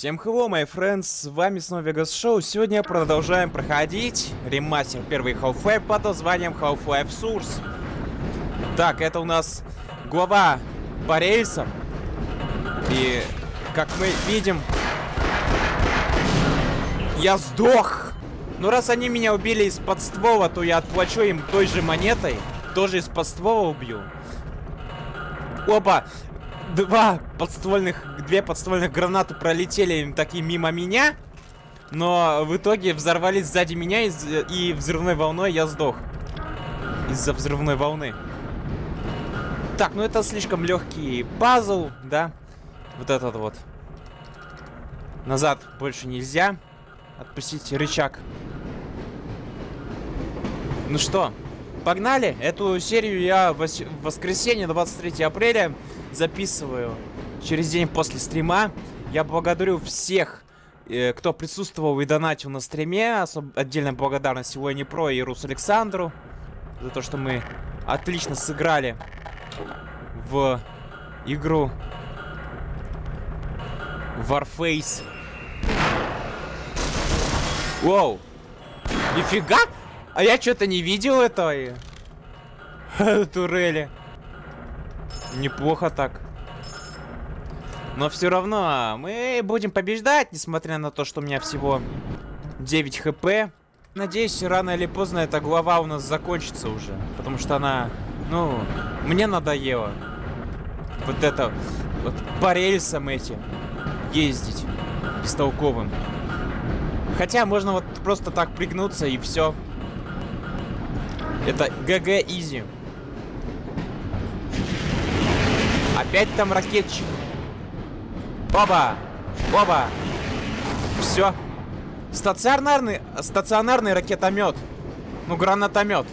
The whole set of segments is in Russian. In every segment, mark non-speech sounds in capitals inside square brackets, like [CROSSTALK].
Всем hello, my friends, с вами снова Vegas Show. Сегодня продолжаем проходить ремастер первый Half-Life под названием Half-Life Source. Так, это у нас глава по рельсам. И, как мы видим, я сдох. Но раз они меня убили из-под ствола, то я отплачу им той же монетой. Тоже из-под ствола убью. Опа! Два подствольных две подствольных гранаты пролетели такие мимо меня, но в итоге взорвались сзади меня и, и взрывной волной я сдох. Из-за взрывной волны. Так, ну это слишком легкий пазл, да? Вот этот вот. Назад больше нельзя. Отпустить рычаг. Ну что, погнали. Эту серию я в воскресенье, 23 апреля, записываю через день после стрима. Я благодарю всех, э, кто присутствовал и донатил на стриме. Особ отдельная благодарность Сегодня Про и Рус Александру за то, что мы отлично сыграли в игру Warface. Воу! Нифига! А я что-то не видел этого. [LAUGHS] Турели. Неплохо так. Но все равно мы будем побеждать, несмотря на то, что у меня всего 9 хп. Надеюсь, рано или поздно эта глава у нас закончится уже. Потому что она, ну, мне надоело. Вот это, вот по рельсам этим ездить бестолковым. Хотя можно вот просто так пригнуться и все. Это ГГ изи. Опять там ракетчик. Оба! Оба! Все. Стационарный, стационарный ракетомет. Ну, гранатомет.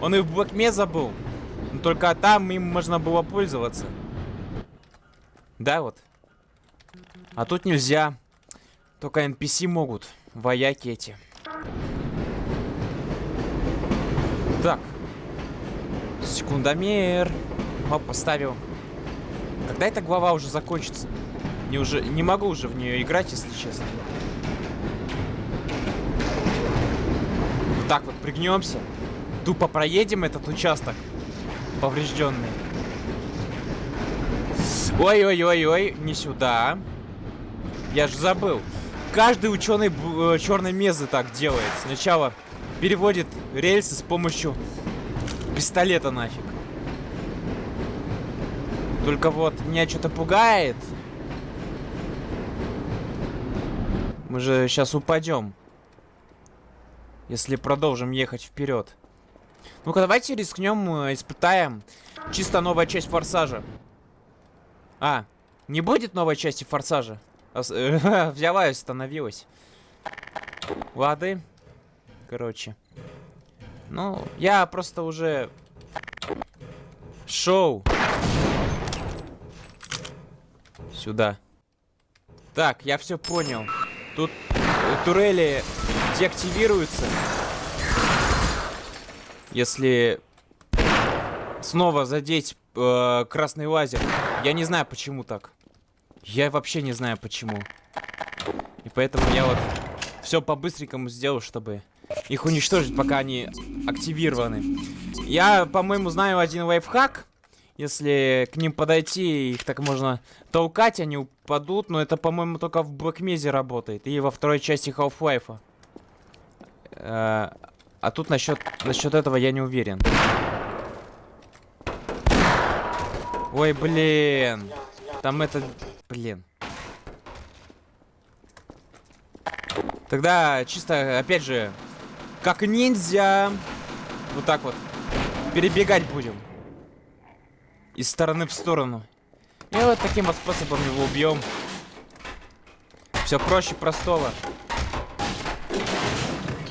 Он и в Блэкме забыл. Но только там им можно было пользоваться. Да, вот. А тут нельзя. Только NPC могут. Вояки эти. Так. Секундомер. Оп, поставил. Когда эта глава уже закончится? Не, уже, не могу уже в нее играть, если честно. Вот так вот пригнемся. Тупо проедем этот участок. Поврежденный. Ой-ой-ой-ой, не сюда. Я же забыл. Каждый ученый э, черной мезы так делает. Сначала переводит рельсы с помощью пистолета нафиг. Только вот меня что-то пугает. Мы же сейчас упадем. Если продолжим ехать вперед. Ну-ка, давайте рискнем, э, испытаем. Чисто новая часть Форсажа. А, не будет новой части Форсажа? [LAUGHS] Взяла и остановилась. Лады. Короче. Ну, я просто уже... Шоу. Сюда. Так, я все понял. Тут турели деактивируются. Если снова задеть э, красный лазер. Я не знаю, почему так. Я вообще не знаю, почему. И поэтому я вот все по-быстренькому сделал, чтобы их уничтожить, пока они активированы. Я, по-моему, знаю один лайфхак. Если к ним подойти, их так можно толкать, они упадут. Но это, по-моему, только в Блэкмезе работает. И во второй части Half-Life. А, а тут насчет, насчет этого я не уверен. Ой, блин. Там это... Блин. Тогда чисто, опять же, как ниндзя. Вот так вот. Перебегать будем из стороны в сторону. И вот таким вот способом его убьем. Все проще простого.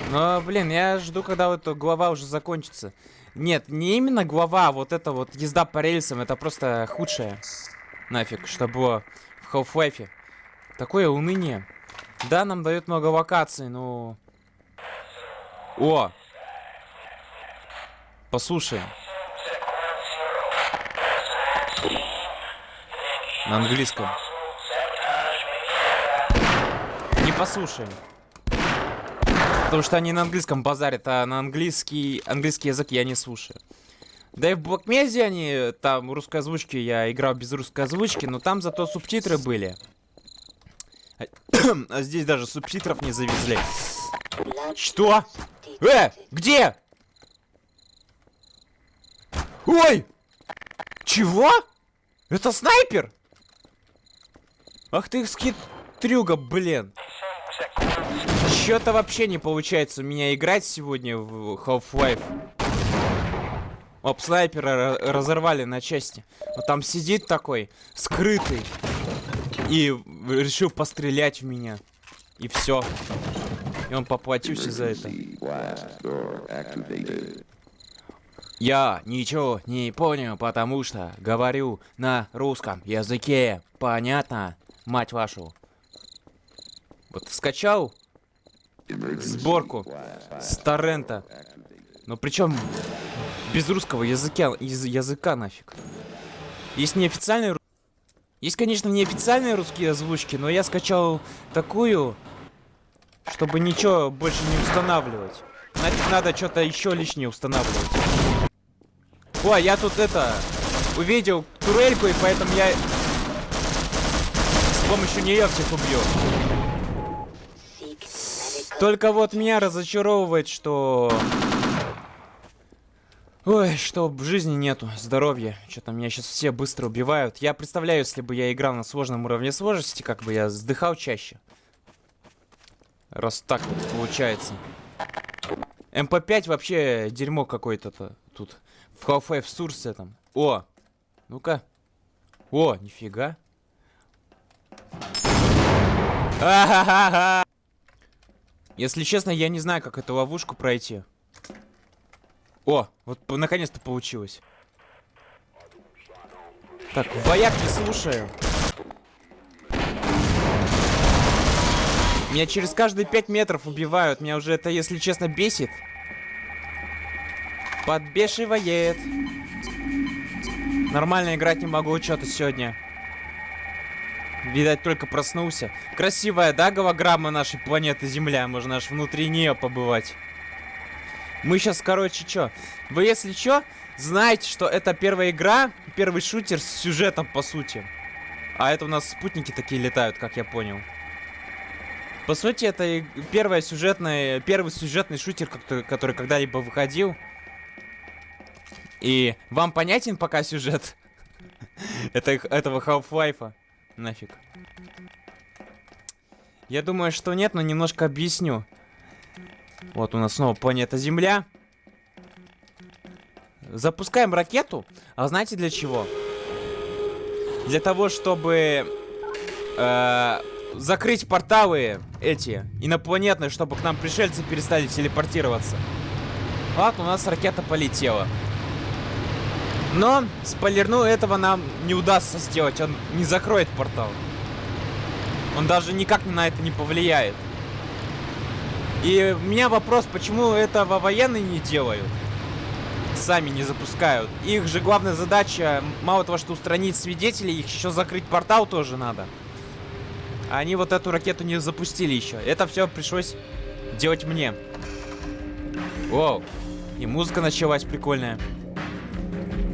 Но, блин, я жду, когда вот глава уже закончится. Нет, не именно глава, а вот это вот езда по рельсам, это просто худшее. Нафиг, что было в Half-Life. Такое уныние. Да, нам дает много локаций, но... О! Послушай. На английском. Не послушаем. Потому что они на английском базарят, а на английский, английский язык я не слушаю. Да и в Блокмезе они, там русской озвучки, я играл без русской озвучки, но там зато субтитры были. а [COUGHS] здесь даже субтитров не завезли. Что? Э, где? Ой! Чего? Это снайпер? Ах ты скитрюга, блин. Что-то вообще не получается у меня играть сегодня в Half-Life. Оп, снайпера разорвали на части. Вот там сидит такой, скрытый. И решил пострелять в меня. И все. И он поплатился за это. Я ничего не понял, потому что говорю на русском языке. Понятно, мать вашу? Вот скачал сборку с торрента. Но причем без русского языка, яз, языка нафиг. Есть неофициальные... Есть, конечно, неофициальные русские озвучки, но я скачал такую, чтобы ничего больше не устанавливать. Нафиг надо что-то еще лишнее устанавливать. Ой, я тут это... Увидел турельку, и поэтому я... С помощью нее всех убью. Только вот меня разочаровывает, что... Ой, что в жизни нету, здоровья. Что-то меня сейчас все быстро убивают. Я представляю, если бы я играл на сложном уровне сложности, как бы я вздыхал чаще. Раз так вот получается. МП5 вообще дерьмо какое-то тут. В Half-Life Source там. О! Ну-ка. О, нифига. А-ха-ха-ха! Если честно, я не знаю, как эту ловушку пройти. О, вот наконец-то получилось. Так, вояк не слушаю. Меня через каждые 5 метров убивают. Меня уже это, если честно, бесит. Подбешивает. Нормально играть не могу что-то сегодня. Видать, только проснулся. Красивая, да, голограмма нашей планеты Земля? Можно аж внутри нее побывать. Мы сейчас, короче, что? Вы, если что, знаете, что это первая игра, первый шутер с сюжетом, по сути. А это у нас спутники такие летают, как я понял. По сути, это первая сюжетная, первый сюжетный шутер, который когда-либо выходил. И вам понятен пока сюжет это, этого Half-Life? нафиг. Я думаю, что нет, но немножко объясню. Вот у нас снова планета Земля. Запускаем ракету. А знаете для чего? Для того, чтобы э, закрыть порталы эти инопланетные, чтобы к нам пришельцы перестали телепортироваться. Вот у нас ракета полетела. Но, спойлерну, этого нам не удастся сделать. Он не закроет портал. Он даже никак на это не повлияет. И у меня вопрос, почему этого военные не делают? Сами не запускают. Их же главная задача, мало того, что устранить свидетелей, их еще закрыть портал тоже надо. Они вот эту ракету не запустили еще. Это все пришлось делать мне. Воу. И музыка началась прикольная.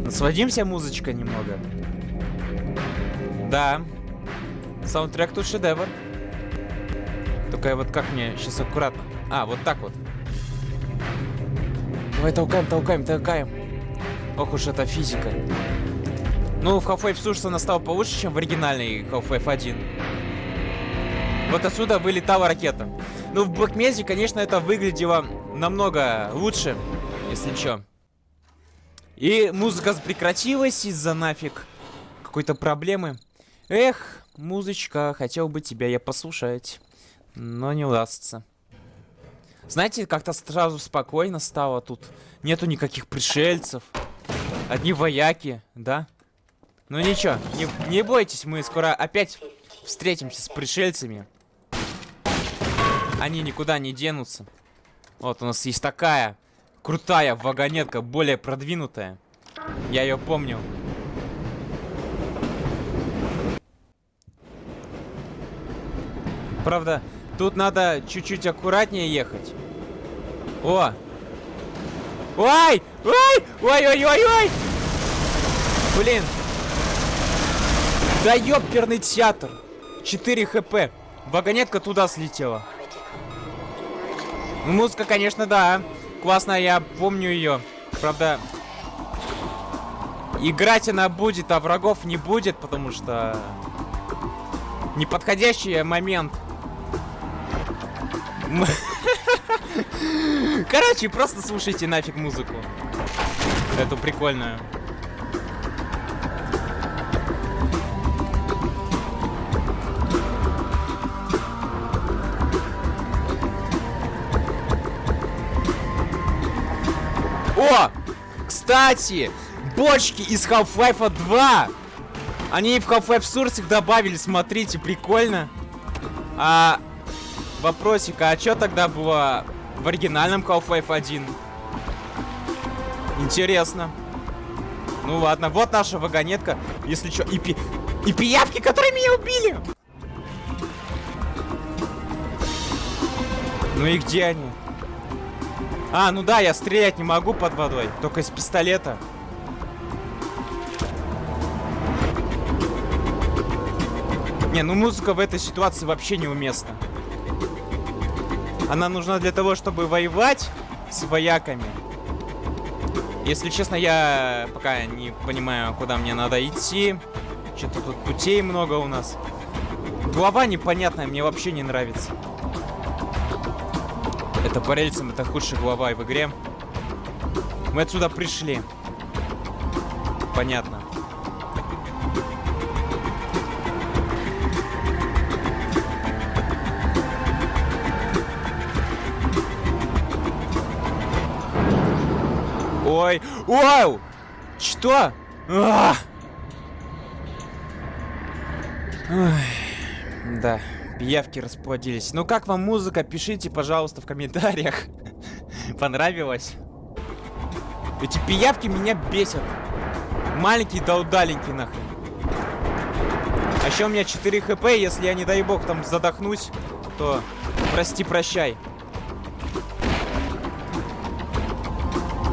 Насладимся музычкой немного. Да. Саундтрек тут шедевр. Только вот как мне сейчас аккуратно. А, вот так вот. Давай толкаем, толкаем, толкаем. Ох уж эта физика. Ну, в Half-Life Source она стала получше, чем в оригинальной Half-Life 1. Вот отсюда вылетала ракета. Ну, в Black Mesa, конечно, это выглядело намного лучше, если чё. И музыка прекратилась из-за нафиг какой-то проблемы. Эх, музычка, хотел бы тебя я послушать, но не удастся. Знаете, как-то сразу спокойно стало тут. Нету никаких пришельцев. Одни вояки, да? Ну ничего, не, не бойтесь, мы скоро опять встретимся с пришельцами. Они никуда не денутся. Вот у нас есть такая крутая вагонетка, более продвинутая. Я ее помню. Правда, Тут надо чуть-чуть аккуратнее ехать. О! Ой! Ой! Ой-ой-ой-ой! Блин! Да ёперный театр! 4 хп. Вагонетка туда слетела. Музыка, конечно, да. Классно, я помню ее. Правда, играть она будет, а врагов не будет, потому что неподходящий момент. [LAUGHS] Короче, просто слушайте нафиг музыку. Эту прикольную. Кстати, бочки из Half-Life 2! Они в Half-Life Source добавили, смотрите, прикольно. А вопросик, а что тогда было в оригинальном Half-Life 1? Интересно. Ну ладно, вот наша вагонетка. Если что, и, пи... и пиявки, которые меня убили! Ну и где они? А, ну да, я стрелять не могу под водой. Только из пистолета. Не, ну музыка в этой ситуации вообще неуместна. Она нужна для того, чтобы воевать с вояками. Если честно, я пока не понимаю, куда мне надо идти. Что-то тут путей много у нас. Глава непонятная, мне вообще не нравится. Это по рельсам, это худшая глава в игре. Мы отсюда пришли. Понятно. Ой, вау! Что? А! Ой, да. Пиявки расплодились. Ну как вам музыка? Пишите, пожалуйста, в комментариях. [LAUGHS] Понравилось? Эти пиявки меня бесят. Маленькие да удаленькие нахрен. А еще у меня 4 хп, если я, не дай бог, там задохнусь, то прости-прощай.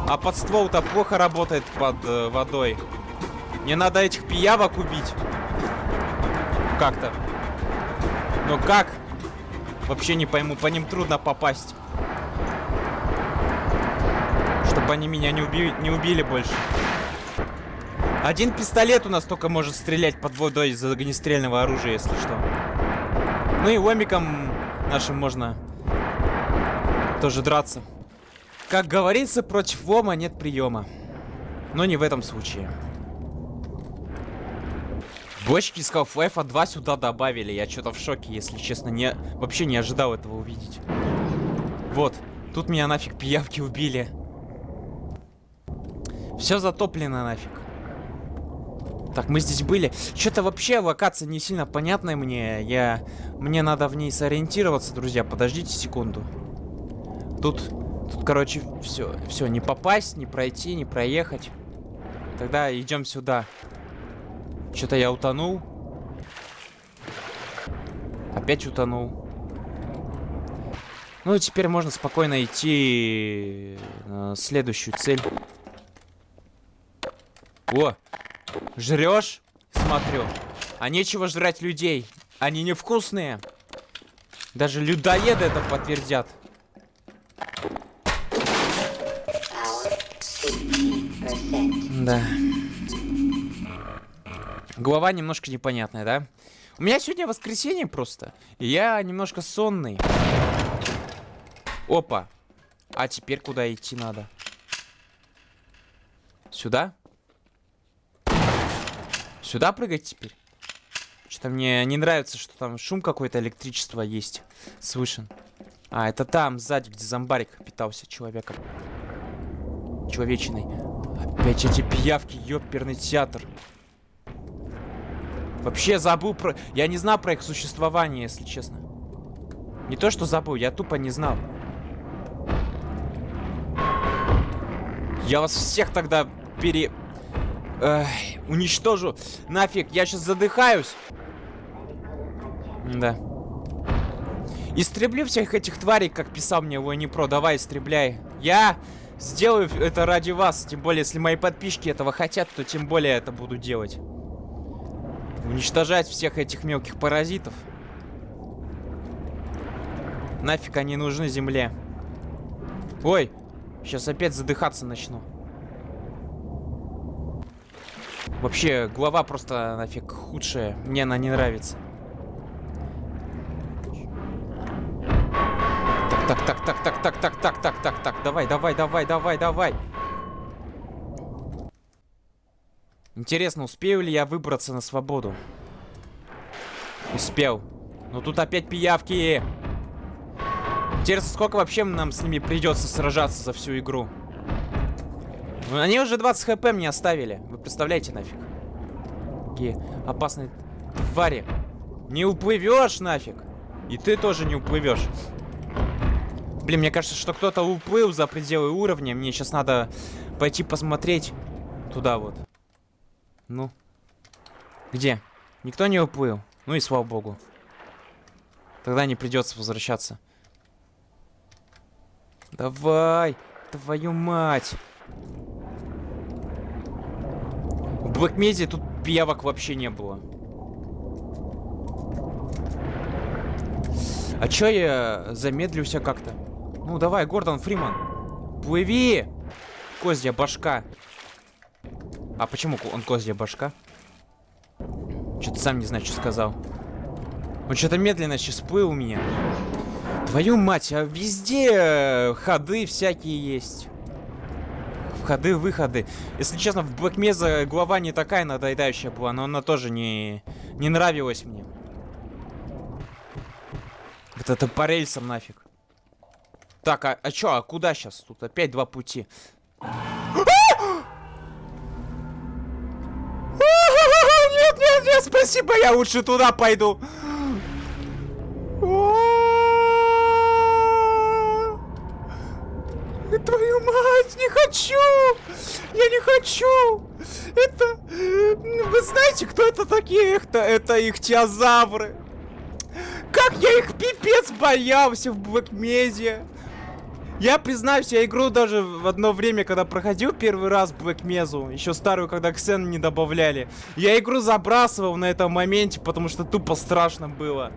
А под ствол-то плохо работает под э, водой. Мне надо этих пиявок убить. Как-то. Но как? Вообще не пойму, по ним трудно попасть. Чтобы они меня не, уби не убили больше. Один пистолет у нас только может стрелять под водой из огнестрельного оружия, если что. Ну и ломиком нашим можно тоже драться. Как говорится, против лома нет приема. Но не в этом случае. Бочки из Half-Life 2 сюда добавили. Я что-то в шоке, если честно. Не, вообще не ожидал этого увидеть. Вот. Тут меня нафиг пиявки убили. Все затоплено нафиг. Так, мы здесь были. Что-то вообще локация не сильно понятная мне. Я... Мне надо в ней сориентироваться, друзья. Подождите секунду. Тут... Тут, короче, все. Все, не попасть, не пройти, не проехать. Тогда идем сюда. Что-то я утонул. Опять утонул. Ну, теперь можно спокойно идти на следующую цель. О, жрешь? Смотрю. А нечего жрать людей. Они невкусные. Даже людоеды это подтвердят. Да. Голова немножко непонятная, да? У меня сегодня воскресенье просто. И я немножко сонный. Опа. А теперь куда идти надо? Сюда? Сюда прыгать теперь? Что-то мне не нравится, что там шум какой-то, электричество есть. Слышен. А, это там, сзади, где зомбарик питался человеком. Человечиной. Опять эти пиявки, ёперный театр. Вообще забыл про... Я не знал про их существование, если честно. Не то, что забыл, я тупо не знал. Я вас всех тогда пере... Эх, уничтожу. Нафиг, я сейчас задыхаюсь. Да. Истреблю всех этих тварей, как писал мне Войни Про. Давай, истребляй. Я сделаю это ради вас. Тем более, если мои подписчики этого хотят, то тем более это буду делать. Уничтожать всех этих мелких паразитов. Нафиг они нужны земле. Ой, сейчас опять задыхаться начну. Вообще, глава просто нафиг худшая. Мне она не нравится. Так, так, так, так, так, так, так, так, так, так, давай, давай, давай, давай, давай. Интересно, успею ли я выбраться на свободу? Успел. Но тут опять пиявки. Интересно, сколько вообще нам с ними придется сражаться за всю игру? Ну, они уже 20 хп мне оставили. Вы представляете нафиг? Какие опасные твари. Не уплывешь нафиг. И ты тоже не уплывешь. Блин, мне кажется, что кто-то уплыл за пределы уровня. Мне сейчас надо пойти посмотреть туда вот. Ну. Где? Никто не уплыл. Ну и слава богу. Тогда не придется возвращаться. Давай! Твою мать! В Блэкмезе тут пиявок вообще не было. А чё я замедлюся как-то? Ну давай, Гордон Фриман. Плыви! Козья башка. А почему он козья башка? Что-то сам не знаю, что сказал. Он что-то медленно сейчас плыл у меня. Твою мать, а везде ходы всякие есть. Входы, выходы. Если честно, в Mesa глава не такая надоедающая была, но она тоже не, не нравилась мне. Вот это по рельсам нафиг. Так, а, а чё, а куда сейчас? Тут опять два пути. Нет, спасибо, я лучше туда пойду. Твою мать, не хочу! Я не хочу! Это... Вы знаете, кто это такие? Это, это их теозавры. Как я их пипец боялся в Блэкмезе. Я признаюсь, я игру даже в одно время, когда проходил первый раз Mesa, еще старую, когда Ксен не добавляли, я игру забрасывал на этом моменте, потому что тупо страшно было.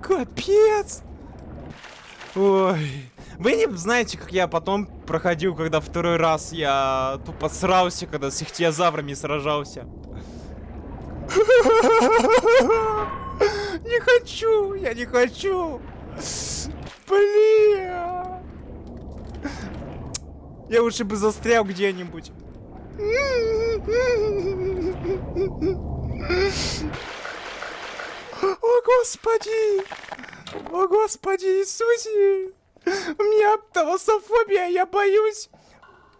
Капец! Ой. Вы не знаете, как я потом проходил, когда второй раз я тупо срался, когда с ихтиозаврами сражался. [LAUGHS] Не хочу, я не хочу. Блин. Я лучше бы застрял где-нибудь. О, Господи! О, Господи Иисусе! У меня талософобия, я боюсь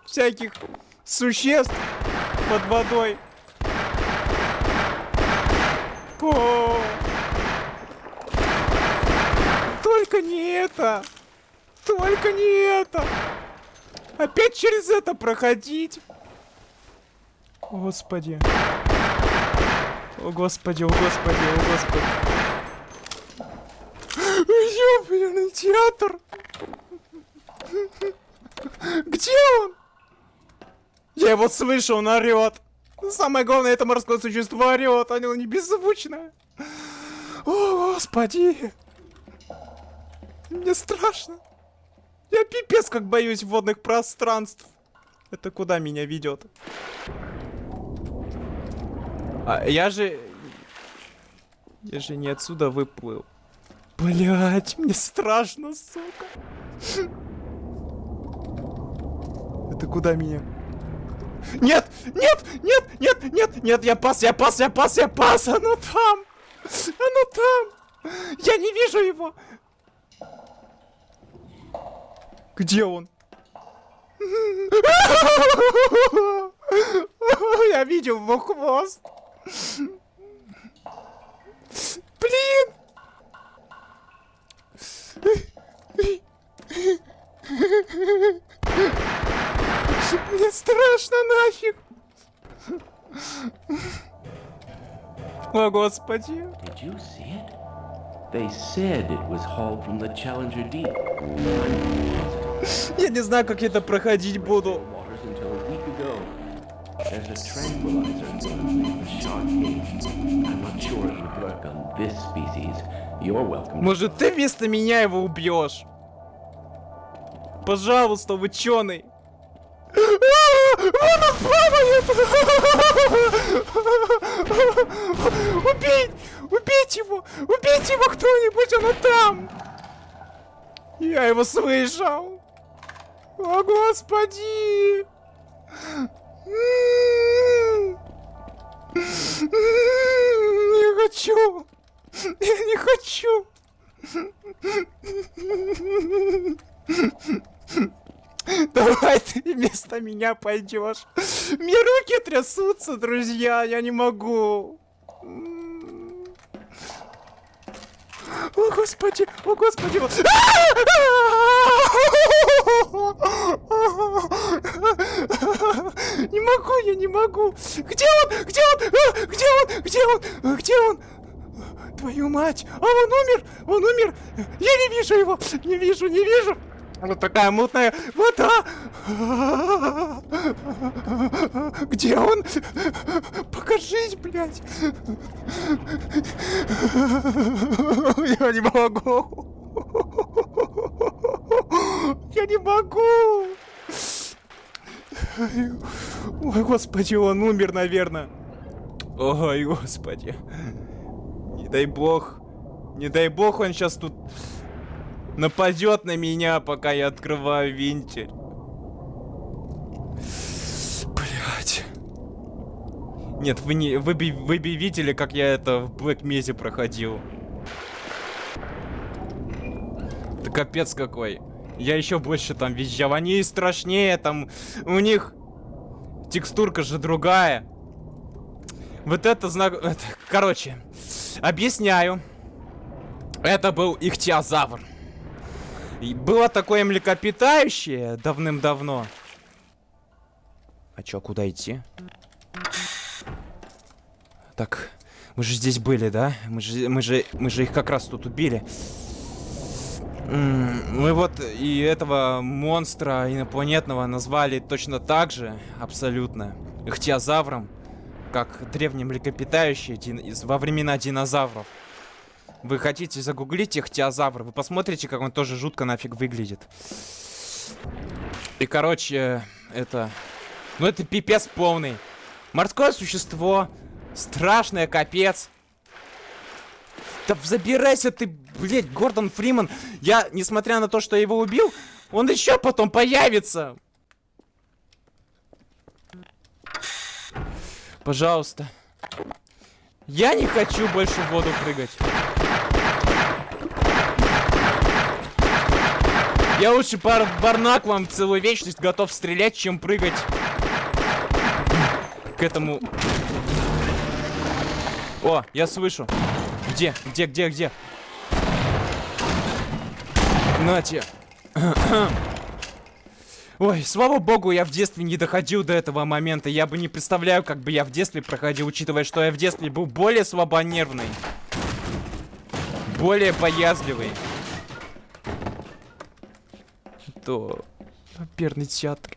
всяких существ под водой. О! Только не это! Только не это! Опять через это проходить! Господи. О, господи, о, господи, о, господи. Ёбаный театр! Где он? Я его слышу, он орет. Самое главное, это морское существо орет, оно не беззвучное. О, господи. Мне страшно. Я пипец как боюсь водных пространств. Это куда меня ведет? А, я же... Я же не отсюда выплыл. Блять, мне страшно, сука. Это куда меня? Нет! Нет! Нет! Нет! Нет! Нет! Я пас! Я пас! Я пас! Я пас! Оно там! Оно там! Я не вижу его! Где он? Я видел его хвост. Блин! Мне страшно нафиг. О, Господи. They said it was hauled from the Challenger deep. Я не знаю, как я это проходить буду. Может, ты вместо меня его убьешь? Пожалуйста, ученый. Вон он плавает! Убей! Убейте его! Убейте его кто-нибудь, он там! Я его слышал! О, господи! Не хочу! Я не хочу! Давай ты вместо меня пойдешь. Мне руки трясутся, друзья, я не могу. О, господи, о, господи. Не могу, я не могу. Где он? Где он? А, Где он? Где он? А, Где он? Твою мать! А он умер! Он умер! Я не вижу его! Не вижу, не вижу! Вот такая мутная вода! Где он? Покажись, блядь! Я не могу! Я не могу! Ой, господи, он умер, наверное. Ой, господи. Не дай бог. Не дай бог он сейчас тут нападет на меня, пока я открываю винтель. Блять. Нет, вы не. Вы, вы видели, как я это в Блэк Мезе проходил. Это капец какой. Я еще больше там визжал. Они страшнее, там. У них текстурка же другая. Вот это знак... это- Короче, объясняю. Это был ихтиозавр. И было такое млекопитающее давным-давно. А чё, куда идти? Так, мы же здесь были, да? Мы же, мы же, мы же их как раз тут убили. Мы вот и этого монстра инопланетного назвали точно так же, абсолютно, ихтиозавром, как древние млекопитающие во времена динозавров. Вы хотите загуглить ихтиозавр, вы посмотрите, как он тоже жутко нафиг выглядит. И, короче, это... Ну, это пипец полный. Морское существо. Страшное, капец. Да забирайся ты, блядь, Гордон Фриман. Я, несмотря на то, что я его убил, он еще потом появится. Пожалуйста. Я не хочу больше в воду прыгать. Я лучше бар барнаклом целую вечность готов стрелять, чем прыгать к этому. О, я слышу. Где? Где, где, где? Нате. [CLEARS THROAT] Ой, слава богу, я в детстве не доходил до этого момента. Я бы не представляю, как бы я в детстве проходил, учитывая, что я в детстве был более слабонервный. Более боязливый. То... Оперный театр.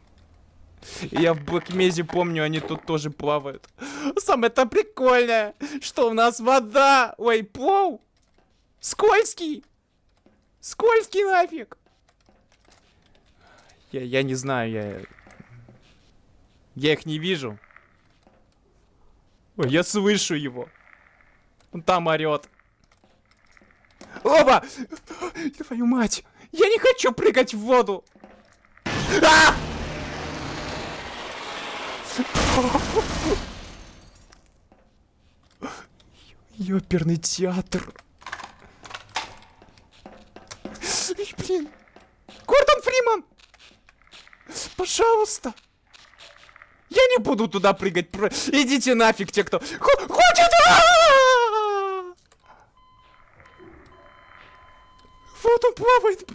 Я в Блэкмезе помню, они тут тоже плавают. Самое-то прикольное, что у нас вода. Ой, плов. Скользкий. Скользкий нафиг. Я, я не знаю, я... Я их не вижу. Ой, я слышу его. Он там орет. Оба! Твою мать! Я не хочу прыгать в воду! А! Ёперный театр. Блин. Гордон Фриман! Пожалуйста. Я не буду туда прыгать. Идите нафиг, те, кто хо- хочет. А! Вот он плавает.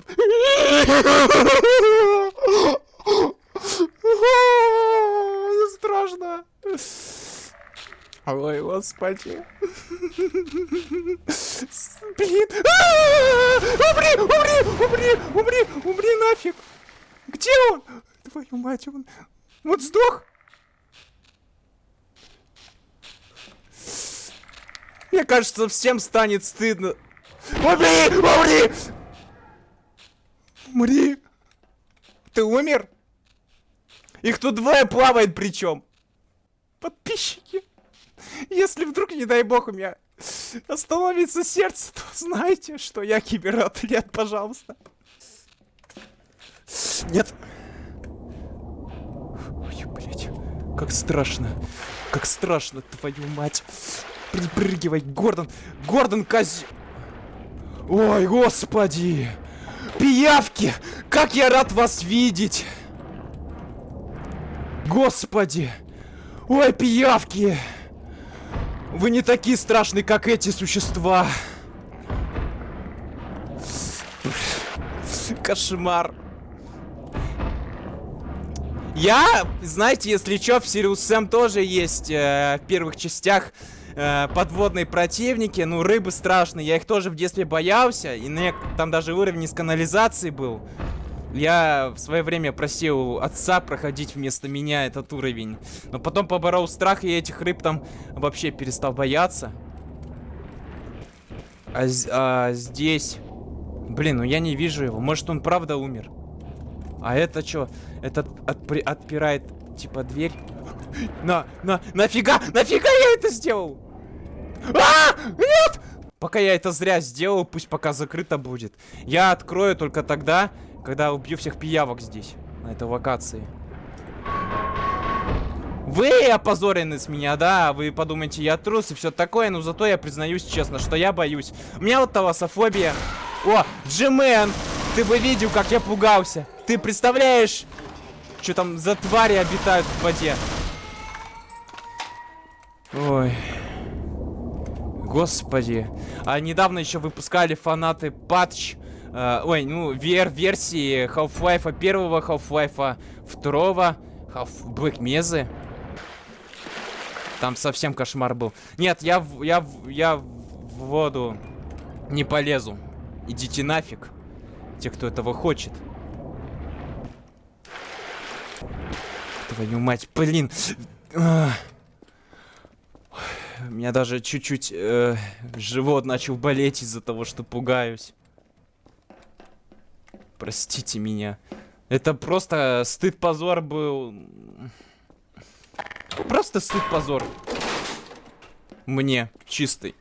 Страшно. Ой, господи. Блин. Умри, умри, умри, умри, умри нафиг. Где он? Твою мать, он... Вот сдох? Мне кажется, всем станет стыдно. Умри, умри! Умри! Ты умер? Их тут двое плавает причем. Подписчики. Если вдруг, не дай бог, у меня остановится сердце, то знайте, что я кибератлет, пожалуйста. Нет. Ой, блядь. Как страшно. Как страшно, твою мать. Припрыгивай, Гордон. Гордон Кози... Ой, господи. Пиявки! Как я рад вас видеть! Господи! Ой, пиявки! Вы не такие страшные, как эти существа. Кошмар. Я, знаете, если чё, в Сириус Сэм тоже есть э, в первых частях э, подводные противники. Ну, рыбы страшные, я их тоже в детстве боялся. И мне там даже уровень из канализации был. Я в свое время просил отца проходить вместо меня этот уровень. Но потом поборол страх, и этих рыб там вообще перестал бояться. А, а здесь... Блин, ну я не вижу его. Может, он правда умер? А это что? Это отпирает, типа, дверь? На, на, нафига? Нафига я это сделал? А! Нет! Пока я это зря сделал, пусть пока закрыто будет. Я открою только тогда, когда убью всех пиявок здесь, на этой локации. Вы опозорены с меня, да? Вы подумаете, я трус и все такое, но зато я признаюсь честно, что я боюсь. У меня вот таласофобия. О, Джимен! Ты бы видел, как я пугался. Ты представляешь, что там за твари обитают в воде? Ой. Господи. А недавно еще выпускали фанаты патч Uh, ой, ну, VR версии Half-Life первого, Half-Life второго, Half Black Mesa. Там совсем кошмар был. Нет, я, я, я в воду не полезу. Идите нафиг. Те, кто этого хочет. Твою мать, блин. У меня даже чуть-чуть э, живот начал болеть из-за того, что пугаюсь. Простите меня. Это просто стыд-позор был. Просто стыд-позор. Мне, чистый.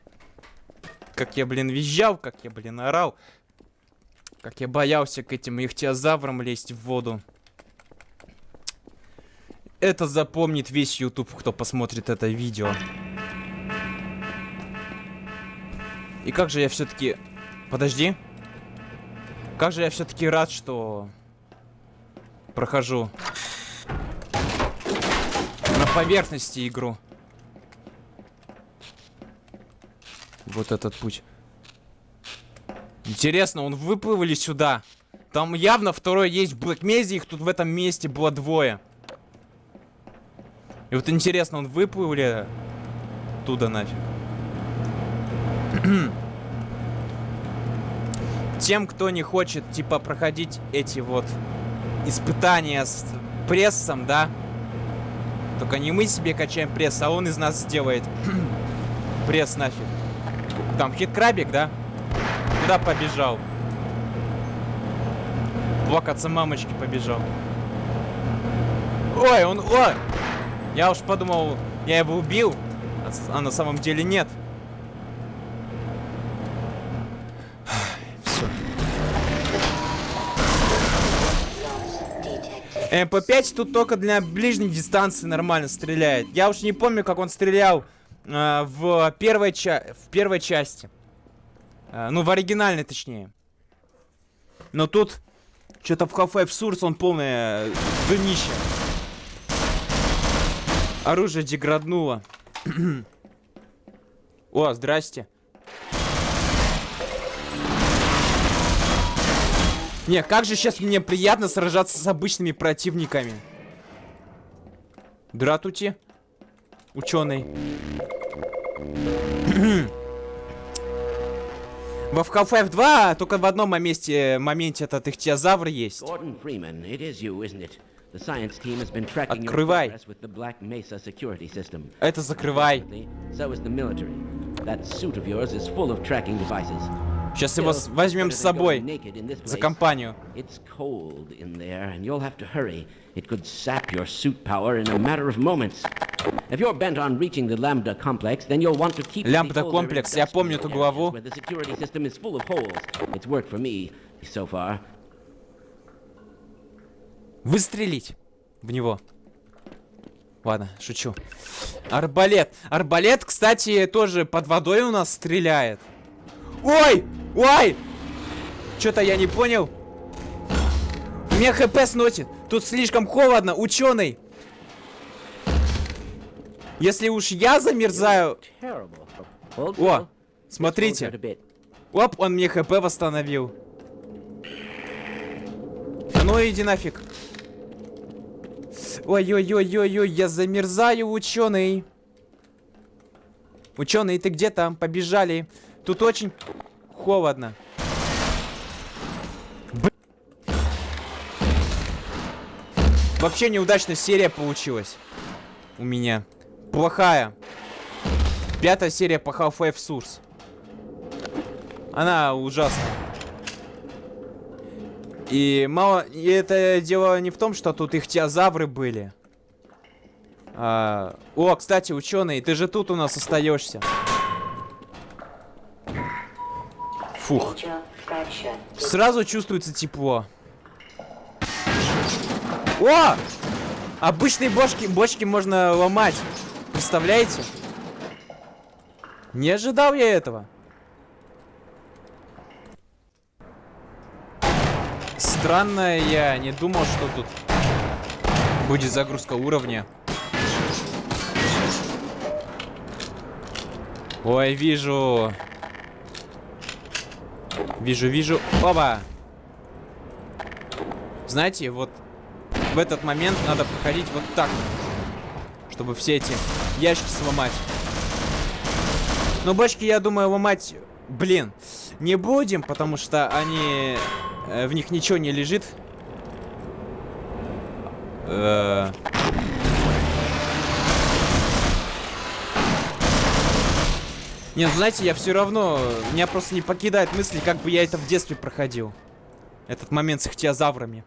Как я, блин, визжал, как я, блин, орал. Как я боялся к этим ихтиозаврам лезть в воду. Это запомнит весь YouTube, кто посмотрит это видео. И как же я все-таки... Подожди. Как же я все-таки рад, что прохожу на поверхности игру. Вот этот путь. Интересно, он выплывали сюда. Там явно второй есть в Блэкмезе, их тут в этом месте было двое. И вот интересно, он выплывали туда нафиг. [CLEARS THROAT] тем, кто не хочет, типа, проходить эти вот испытания с прессом, да, только не мы себе качаем пресс, а он из нас сделает [CLEARS THROAT] пресс нафиг. Там хит-крабик, да? Куда побежал? Плакаться мамочки побежал. Ой, он... О! Я уж подумал, я его убил, а на самом деле нет. МП-5 тут только для ближней дистанции нормально стреляет. Я уж не помню, как он стрелял э, в, первой ча в первой части. Э, ну, в оригинальной, точнее. Но тут что-то в Half-Life Source он полное э, днище. Оружие деграднуло. О, здрасте. Не, как же сейчас мне приятно сражаться с обычными противниками. Дратути. Ученый. [CLEARS THROAT] Во Half-Life 2 только в одном моменте, моменте этот ихтиозавр есть. Gordon Freeman, it is you, isn't? The science team has been tracking your Открывай. progress with the Black Mesa security system. Это закрывай. So is the military. That suit of yours is full of tracking devices. Сейчас его с- Still, возьмем better с than собой. going naked in this За place. компанию. It's cold in there, and you'll have to hurry. It could sap your suit power in a matter of moments. If you're bent on reaching the Lambda complex, then you'll want to keep to the Lambda older комплекс, я помню эту industrial главу. areas Where the security system is full of holes. It's worked for me so far. Выстрелить в него. Ладно, шучу. Арбалет. Арбалет, кстати, тоже под водой у нас стреляет. Ой! Ой! Что-то я не понял. Меня хп сносит. Тут слишком холодно. Ученый. Если уж я замерзаю... О, смотрите. Оп, он мне хп восстановил. Ну иди нафиг. Ой-ой-ой-ой-ой, я замерзаю, ученый. Ученый, ты где там? Побежали. Тут очень холодно. Вообще неудачная серия получилась. У меня. Плохая. Пятая серия по Half-Life Source. Она ужасна. И мало... И это дело не в том, что тут их теозавры были. А, О, кстати, ученый, ты же тут у нас остаешься. Фух. Сразу чувствуется тепло. О! Обычные бочки, бочки можно ломать. Представляете? Не ожидал я этого. Странно, я не думал, что тут будет загрузка уровня. Ой, вижу. Вижу, вижу. Оба! Знаете, вот в этот момент надо проходить вот так. Чтобы все эти ящики сломать. Но бочки, я думаю, ломать, блин, не будем, потому что они... э, в них ничего не лежит. Э, Не, ну знаете, я все равно... Меня просто не покидает мысли, как бы я это в детстве проходил. Этот момент с ихтиозаврами.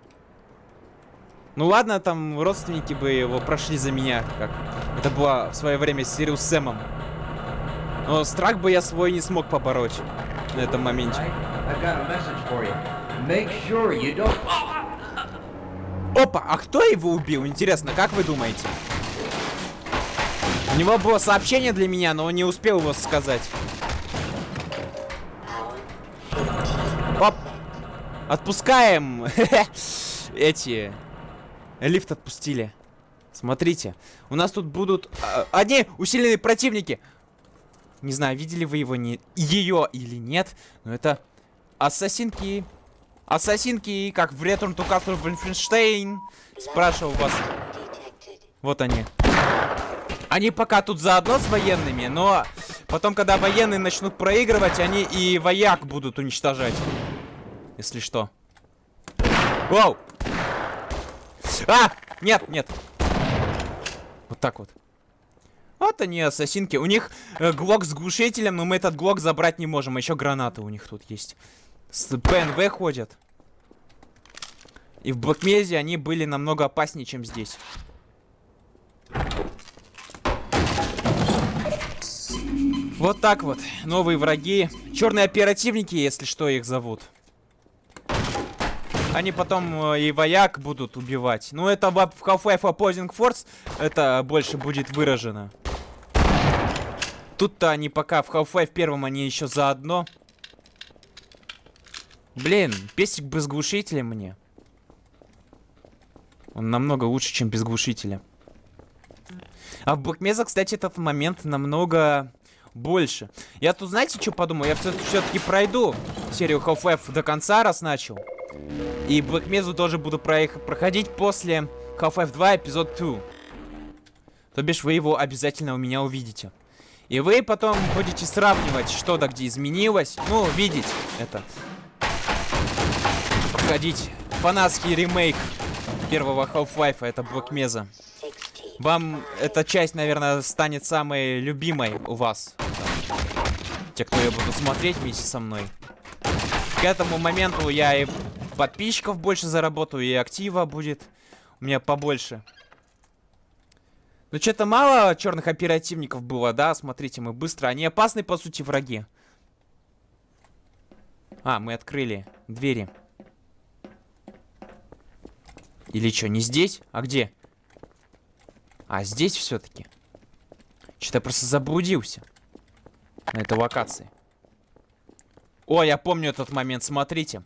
Ну ладно, там родственники бы его прошли за меня, как это было в свое время с Сириус Сэмом. Но страх бы я свой не смог побороть на этом моменте. Make sure you don't. Опа, а кто его убил? Интересно, как вы думаете? У него было сообщение для меня, но он не успел его сказать. Оп! Отпускаем! [LAUGHS] Эти... Лифт отпустили. Смотрите, у нас тут будут... а, одни усиленные противники! Не знаю, видели вы его, не... ее или нет, но это... Ассасинки. Ассасинки, как в Return to Castle Wolfenstein. Спрашивал вас. Вот они. Они пока тут заодно с военными, но потом, когда военные начнут проигрывать, они и вояк будут уничтожать. Если что. Вау! А! Нет, нет. Вот так вот. Вот они, ассасинки. У них э, глок с глушителем, но мы этот глок забрать не можем. Еще гранаты у них тут есть. С ПНВ ходят. И в Блэкмезе они были намного опаснее, чем здесь. Вот так вот. Новые враги. Черные оперативники, если что, их зовут. Они потом э, и вояк будут убивать. Ну, это в Half-Life Opposing Force это больше будет выражено. Тут-то они пока в Half-Life первом они еще заодно. Блин, песик без глушителя мне. Он намного лучше, чем без глушителя. А в Блэкмеза, кстати, этот момент намного больше. Я тут, знаете, что подумал? Я все-таки пройду серию Half-Life до конца, раз начал. И Блэкмезу тоже буду проех- проходить после Half-Life 2 эпизод 2. То бишь вы его обязательно у меня увидите. И вы потом будете сравнивать, что да где изменилось. Ну, видеть это. Проходить фанатский ремейк первого Half-Life, это Black Mesa. 16. Вам эта часть, наверное, станет самой любимой у вас. Те, кто ее будут смотреть вместе со мной. К этому моменту я и подписчиков больше заработаю, и актива будет у меня побольше. Ну, что-то мало черных оперативников было, да? Смотрите, мы быстро. Они опасны, по сути, враги. А, мы открыли двери. Или что, не здесь? А где? А здесь все-таки. Что-то я просто заблудился. На этой локации. О, я помню этот момент, смотрите.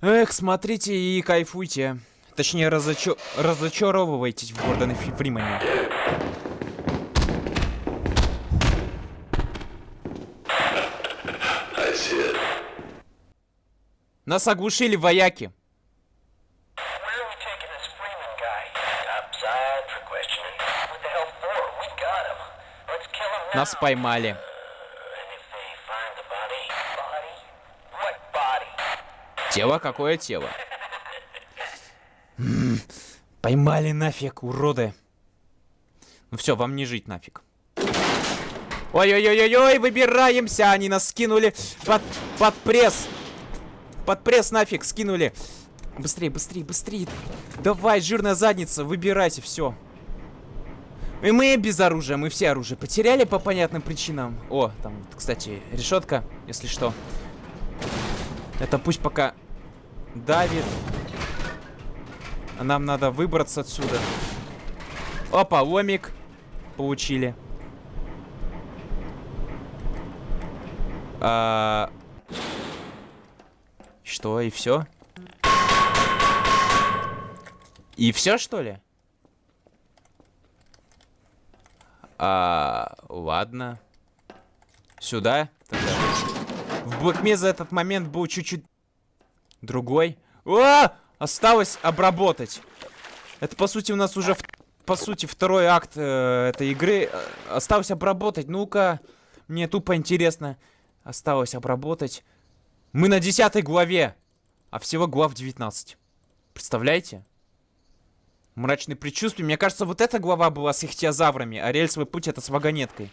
Эх, смотрите и кайфуйте. Точнее, разочо... разочаровывайтесь в Гордоне Фри- Фримане. Нас оглушили вояки. What body? Тело? Какое тело? Поймали нафиг, уроды. Ну все, вам не жить нафиг. Ой-ой-ой-ой, выбираемся! Они нас скинули под, под пресс. Под пресс нафиг скинули. Быстрее, быстрее, быстрее. Давай, жирная задница, выбирайся, все. И мы без оружия, мы все оружие потеряли по понятным причинам. О, там, кстати, решетка, если что. Это пусть пока давит. Нам надо выбраться отсюда. Опа, ломик. Получили. А... Что, и все? И все, что ли? А, ладно. Сюда? Тогда. В Black Mesa этот момент был чуть-чуть другой. О! Осталось обработать. Это, по сути, у нас уже, в- по сути, второй акт э, этой игры. Э, Осталось обработать. Ну-ка, мне тупо интересно. Осталось обработать. Мы на десятой главе. А всего глав 19. Представляете? Мрачные предчувствия. Мне кажется, вот эта глава была с ихтиозаврами, а рельсовый путь это с вагонеткой.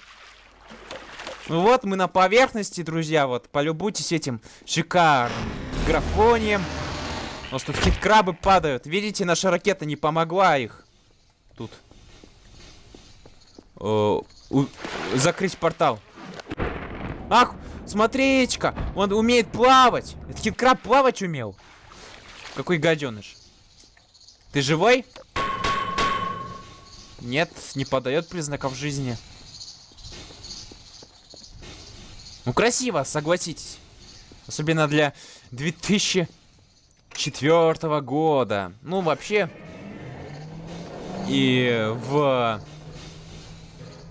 Ну вот, мы на поверхности, друзья, вот, полюбуйтесь этим шикарным графонием. У нас тут какие-то крабы падают. Видите, наша ракета не помогла их. Тут. О, у- закрыть портал. Ах, смотрите-ка, он умеет плавать. Этот кит-краб плавать умел. Какой гаденыш. Ты живой? Нет, не подает признаков жизни. Ну, красиво, согласитесь. Особенно для 2004 года. Ну, вообще... И в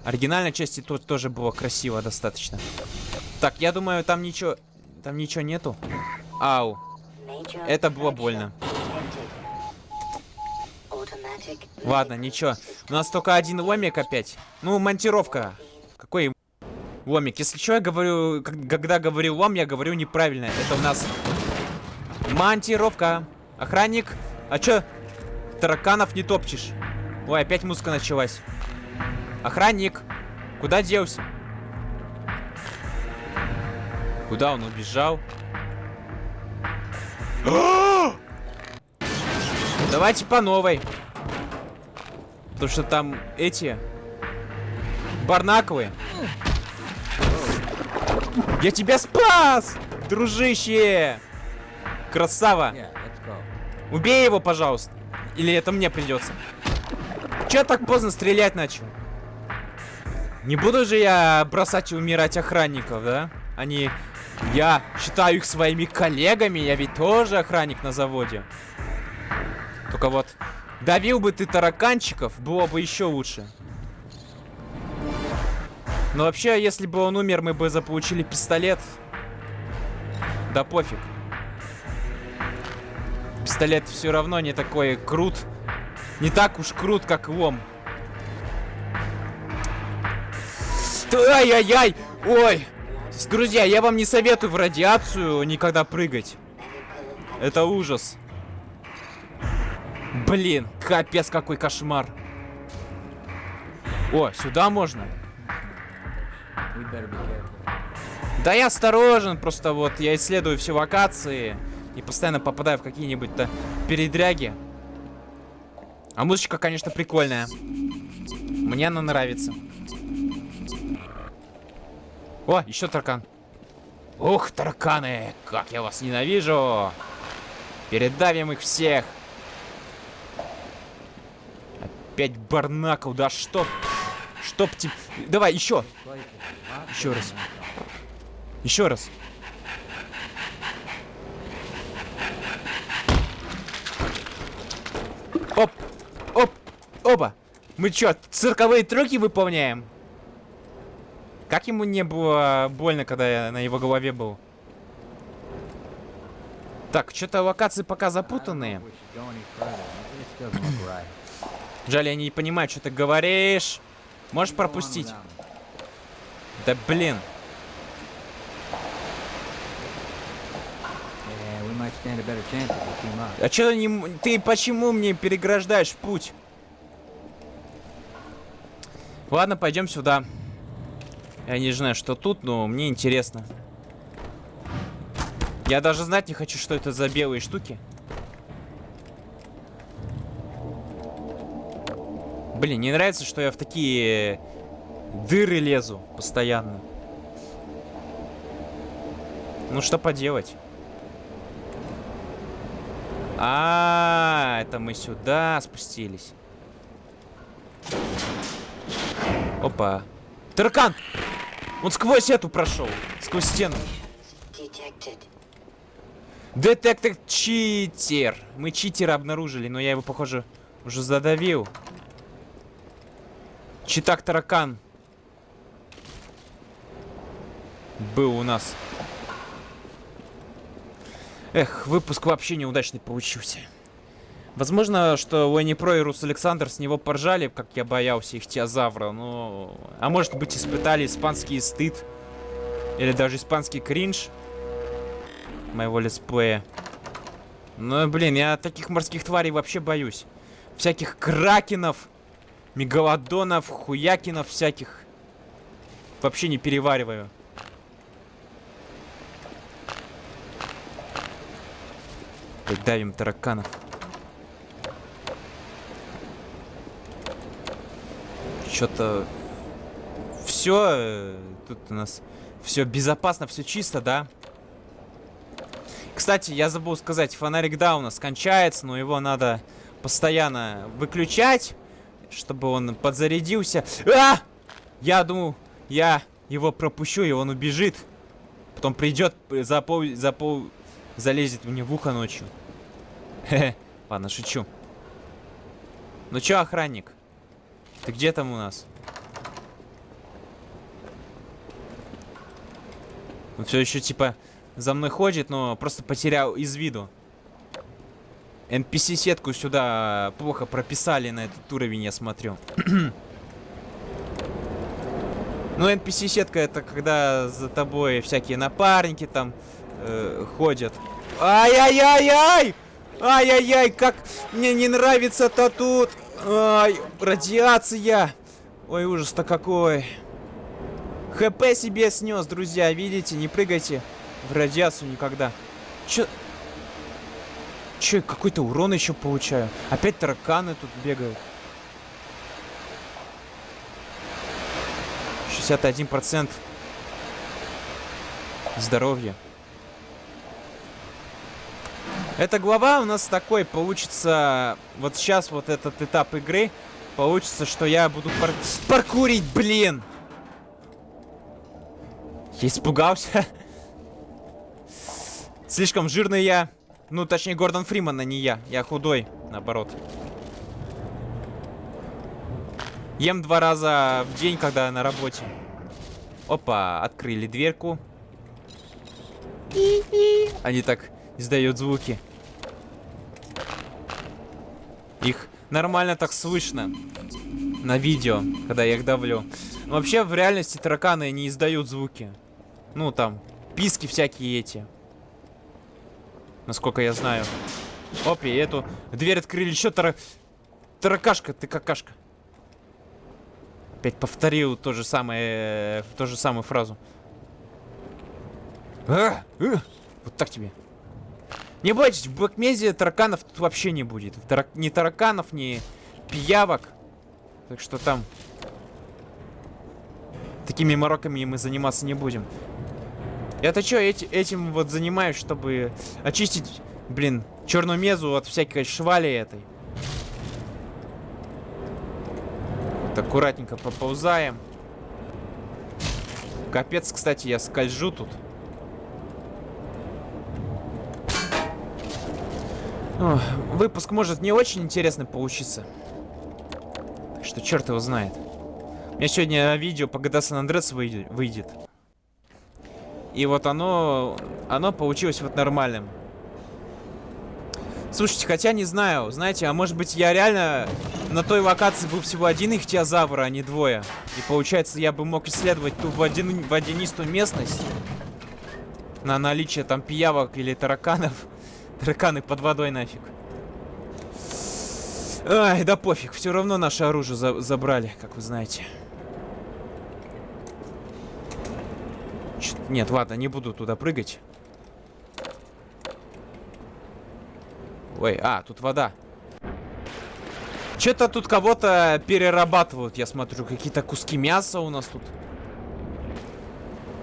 оригинальной части тут тоже было красиво достаточно. Так, я думаю, там ничего... Там ничего нету. Ау. Это было больно. Ладно, ничего. У нас только один ломик опять. Ну, монтировка. Какой ломик? Если что, я говорю... Когда говорю лом, я говорю неправильно. Это у нас... Монтировка. Охранник. А чё? Тараканов не топчешь. Ой, опять музыка началась. Охранник. Куда делся? Куда он убежал? Давайте по новой. Потому что там эти... Барнаковые. Я тебя спас! Дружище! Красава! Убей его, пожалуйста. Или это мне придется. Че так поздно стрелять начал? Не буду же я бросать и умирать охранников, да? Они... Я считаю их своими коллегами, я ведь тоже охранник на заводе. Только вот, давил бы ты тараканчиков, было бы еще лучше. Но вообще, если бы он умер, мы бы заполучили пистолет. Да пофиг. Пистолет все равно не такой крут. Не так уж крут, как лом. Ай-яй-яй! Ой! Друзья, я вам не советую в радиацию никогда прыгать. Это ужас. Блин, капец какой кошмар. О, сюда можно? Да я осторожен, просто вот я исследую все локации и постоянно попадаю в какие-нибудь-то передряги. А музычка, конечно, прикольная. Мне она нравится. О, еще таракан. Ух, тараканы, как я вас ненавижу. Передавим их всех. Опять барнакл, да что? Чтоб тебе... Давай, еще. Еще раз. Еще раз. Оп! Оп! Опа! Мы чё, цирковые трюки выполняем? Как ему не было больно, когда я на его голове был? Так, что-то локации пока запутанные. Жаль, я не понимаю, что ты говоришь. Можешь on пропустить? Да блин. Up. А чё не... м- Ты почему мне переграждаешь путь? Ладно, пойдем сюда. Я не знаю, что тут, но мне интересно. Я даже знать не хочу, что это за белые штуки. Блин, не нравится, что я в такие дыры лезу постоянно. Ну что поделать? А, это мы сюда спустились. Опа. Таракан! Он сквозь эту прошел. Сквозь стену. Детектор читер. Мы читера обнаружили, но я его, похоже, уже задавил. Читак таракан. Был у нас. Эх, выпуск вообще неудачный получился. Возможно, что Уэнни Про и Рус Александр с него поржали, как я боялся их теозавра, но... А может быть, испытали испанский стыд. Или даже испанский кринж моего летсплея. Ну, блин, я таких морских тварей вообще боюсь. Всяких кракенов, мегалодонов, хуякинов всяких. Вообще не перевариваю. Давим тараканов. Что-то... Все, тут у нас все безопасно, все чисто, да? Кстати, я забыл сказать, фонарик да у нас кончается, но его надо постоянно выключать, чтобы он подзарядился. А! Я думаю, я его пропущу, и он убежит. Потом придет, за пол залезет мне в ухо ночью. Хе-хе, ладно, шучу. Ну чё, охранник? Ты где там у нас? Он все еще типа за мной ходит, но просто потерял из виду. NPC-сетку сюда плохо прописали на этот уровень, я смотрю. [CLEARS THROAT] ну, NPC-сетка это когда за тобой всякие напарники там э, ходят. Ай-яй-яй-яй! Ай-яй-яй, как мне не нравится-то тут. Ай, радиация. Ой, ужас-то какой. ХП себе снес, друзья, видите? Не прыгайте в радиацию никогда. Чё? Чё, какой-то урон еще получаю? Опять тараканы тут бегают. 61% здоровья. Эта глава у нас такой получится... Вот сейчас вот этот этап игры получится, что я буду пар... паркурить, блин! Я испугался. [LAUGHS] Слишком жирный я. Ну, точнее, Гордон Фриман, а не я. Я худой, наоборот. Ем два раза в день, когда на работе. Опа, открыли дверку. Они так издают звуки. Их нормально так слышно. на видео, когда я их давлю. Вообще, в реальности тараканы не издают звуки. Ну, там, писки всякие эти. Насколько я знаю. Оп, и эту дверь открыли. Еще тара... Таракашка, ты какашка. Опять повторил то же самое, ту же самую фразу. А, э, вот так тебе. Не бойтесь, в Блэкмезе тараканов тут вообще не будет. Тарак... Ни тараканов, ни пиявок. Так что там... Такими мороками мы заниматься не будем. Я-то что, эти, этим вот занимаюсь, чтобы очистить, блин, черную мезу от всякой швали этой. Вот аккуратненько поползаем. Капец, кстати, я скольжу тут. О, выпуск может не очень интересный получиться. Так что черт его знает. У меня сегодня видео по GTA San Andreas выйдет. И вот оно, оно получилось вот нормальным. Слушайте, хотя не знаю, знаете, а может быть я реально на той локации был всего один ихтиозавр, а не двое. И получается я бы мог исследовать ту водян... водянистую местность на наличие там пиявок или тараканов. [LAUGHS] Тараканы под водой нафиг. Ай, да пофиг, все равно наше оружие за забрали, как вы знаете. Нет, ладно, не буду туда прыгать. Ой, а, тут вода. Что-то тут кого-то перерабатывают, я смотрю. Какие-то куски мяса у нас тут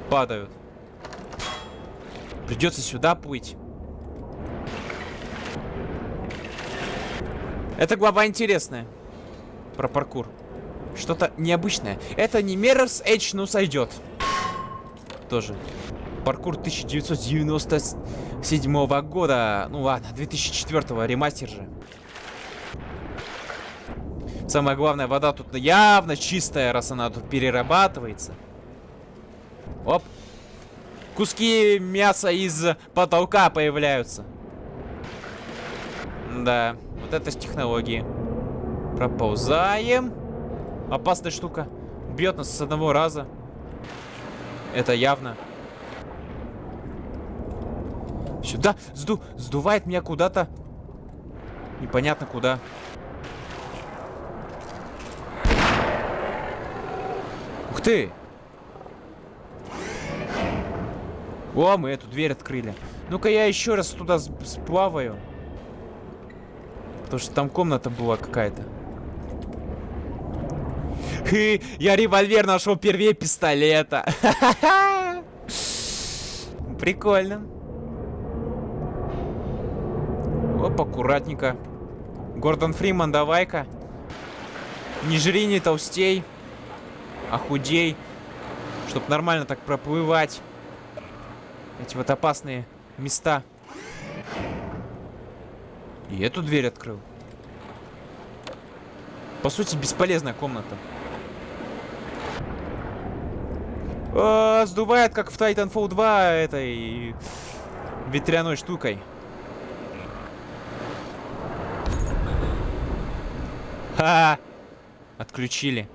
падают. Придется сюда плыть. Эта глава интересная. Про паркур. Что-то необычное. Это не Mirror's Edge, но сойдет. Тоже. Паркур 1997 года. Ну ладно, 2004 ремастер же. Самое главное, вода тут явно чистая, раз она тут перерабатывается. Оп. Куски мяса из потолка появляются. Да. Вот это технологии. Проползаем. Опасная штука. Бьет нас с одного раза. Это явно. Сюда. Сду... Сдувает меня куда-то. Непонятно куда. Ух ты! О, мы эту дверь открыли. Ну-ка я еще раз туда сплаваю. Потому что там комната была какая-то. Хы, я револьвер нашел первее пистолета. Прикольно. Оп, аккуратненько. Гордон Фриман, давай-ка. Не жри, не толстей. А худей. Чтоб нормально так проплывать. Эти вот опасные места. И эту дверь открыл. По сути, бесполезная комната. О, сдувает, как в Titanfall 2 этой ветряной штукой. -ха! Отключили.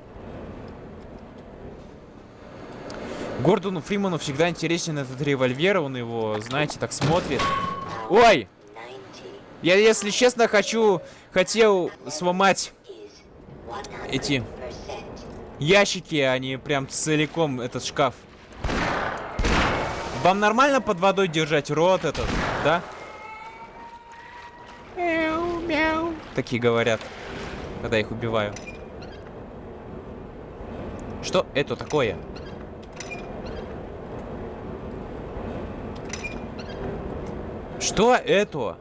Гордону Фриману всегда интересен этот револьвер. Он его, знаете, так смотрит. Ой! Я, если честно, хочу... Хотел сломать эти ящики, а не прям целиком этот шкаф. Вам нормально под водой держать рот этот, да? Мяу, мяу. Такие говорят, когда их убиваю. Что это такое? Что это?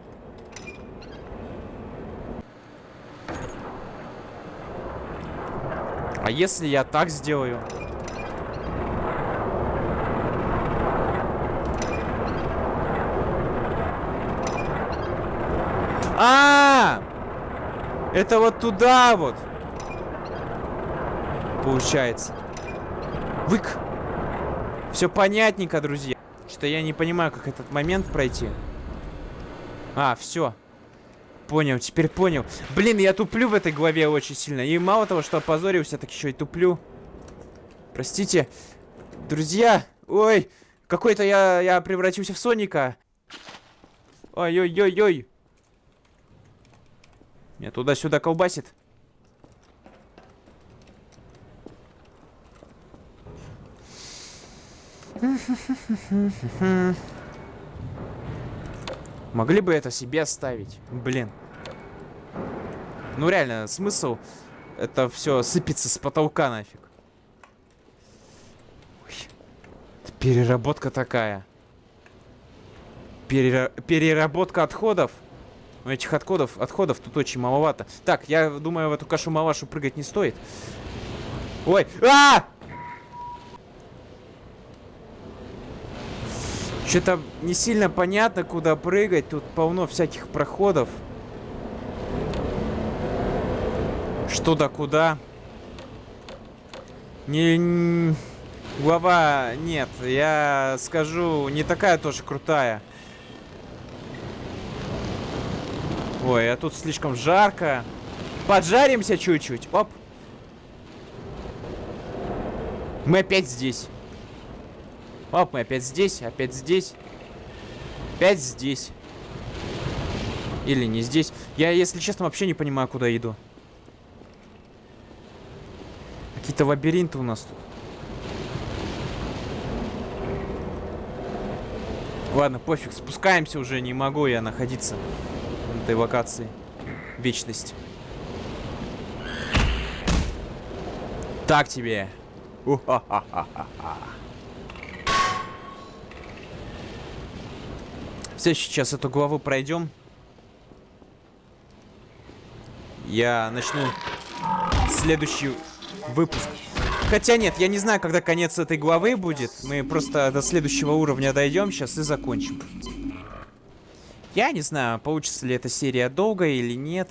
А если я так сделаю? А, -а, а Это вот туда вот. Получается. Вык. Все понятненько, друзья. Что-то я не понимаю, как этот момент пройти. А, все. Понял, теперь понял. Блин, я туплю в этой главе очень сильно. И мало того, что опозорился, так еще и туплю. Простите, друзья. Ой, какой-то я, я превратился в Соника. Ой-ой-ой-ой. Меня туда-сюда колбасит. Могли бы это себе оставить. Блин. Ну реально, смысл это все сыпется с потолка нафиг. Ой. Переработка такая. Перера- Переработка отходов. Но этих отходов, отходов тут очень маловато. Так, я думаю, в эту кашу-малашу прыгать не стоит. Ой, а! Что-то не сильно понятно, куда прыгать. Тут полно всяких проходов. Что да куда. Не... н- Глава... Нет, я скажу, не такая тоже крутая. Ой, а тут слишком жарко. Поджаримся чуть-чуть. Оп. Мы опять здесь. Оп, мы опять здесь, опять здесь. Опять здесь. Или не здесь. Я, если честно, вообще не понимаю, куда иду. Какие-то лабиринты у нас тут. Ладно, пофиг, спускаемся уже, не могу я находиться в этой локации. Вечность. Так тебе. [LAUGHS] У-ха-ха-ха-ха. Все, сейчас эту главу пройдем. Я начну следующий выпуск. Хотя нет, я не знаю, когда конец этой главы будет. Мы просто до следующего уровня дойдем сейчас и закончим. Я не знаю, получится ли эта серия долгая или нет.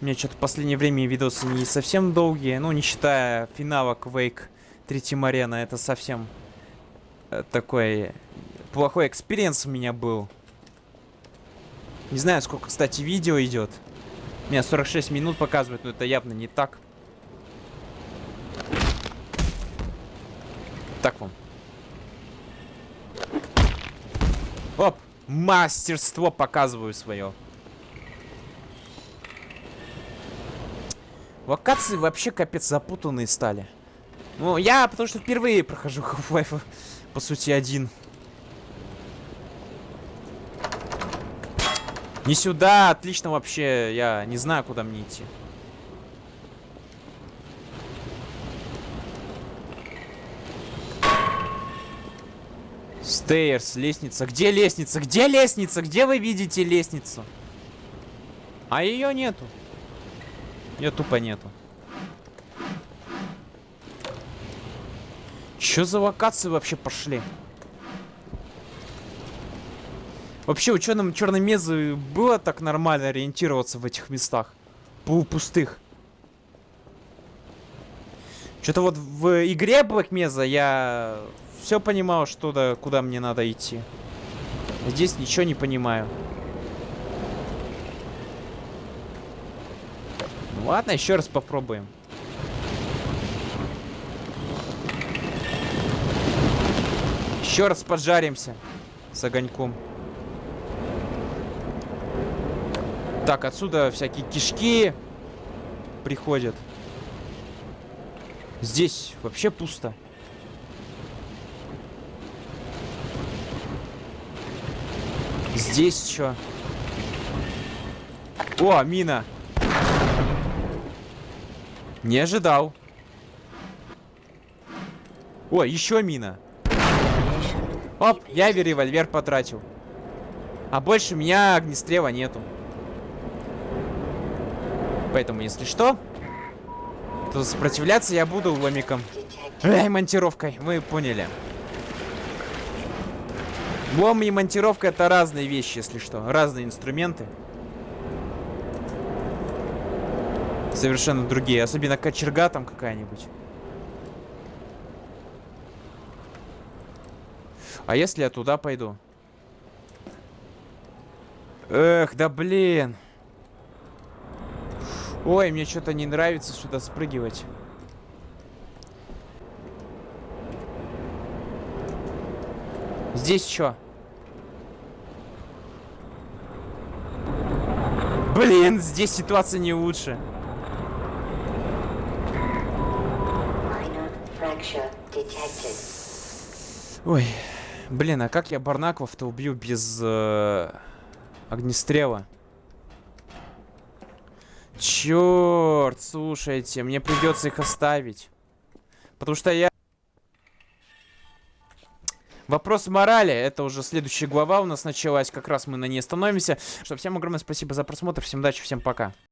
У меня что-то в последнее время видосы не совсем долгие. Ну, не считая финала Quake 3 Arena. Это совсем э, такой плохой experience у меня был. Не знаю, сколько, кстати, видео идет. У меня 46 минут показывает, но это явно не так. Так вам. Оп! Мастерство показываю свое. Локации вообще капец запутанные стали. Ну, я потому что впервые прохожу [LAUGHS] Half-Life, по сути, один. Не сюда, отлично вообще. Я не знаю, куда мне идти. Стейрс, лестница. Где лестница? Где лестница? Где вы видите лестницу? А ее нету. Ее тупо нету. Что за локации вообще пошли? Вообще ученым черной мезы было так нормально ориентироваться в этих местах. Полупустых. Что-то вот в игре Black Mesa я все понимал, что да, куда мне надо идти. Здесь ничего не понимаю. Ну ладно, еще раз попробуем. Еще раз поджаримся с огоньком. Так, отсюда всякие кишки приходят. Здесь вообще пусто. Здесь что? О, мина. Не ожидал. О, еще мина. Оп, я револьвер потратил. А больше у меня огнестрела нету. Поэтому, если что, то сопротивляться я буду ломиком. Эй, монтировкой, вы поняли. Лом и монтировка это разные вещи, если что. Разные инструменты. Совершенно другие. Особенно кочерга там какая-нибудь. А если я туда пойду? Эх, да блин. Ой, мне что-то не нравится сюда спрыгивать. Здесь что? Блин, здесь ситуация не лучше. Ой, блин, а как я Барнаклов-то убью без э, огнестрела? Черт, слушайте, мне придется их оставить. Потому что я... Вопрос морали, это уже следующая глава у нас началась, как раз мы на ней остановимся. Что, всем огромное спасибо за просмотр, всем удачи, всем пока.